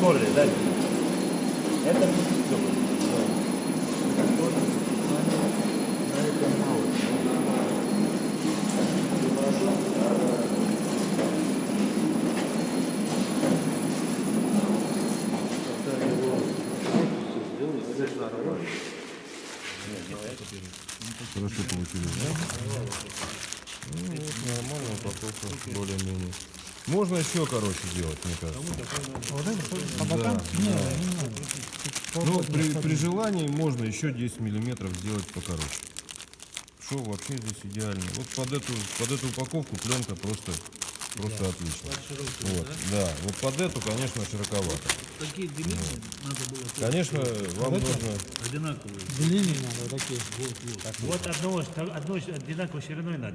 Коля, дай. Это не Хорошо получилось, да? Ну, вот, нормально, упаковка более-менее. Можно еще короче сделать, мне кажется. Не надо. Ну, при, при желании можно еще 10 миллиметров сделать покороче. Шов вообще здесь идеально. Вот под эту, под эту упаковку пленка просто, просто отлично. Вот, да. Вот под эту, конечно, широковато. Такие длинные надо было Конечно, вам нужно одинаковые. Длиннее надо, вот такие. Вот одного, одной одинаковой шириной надо.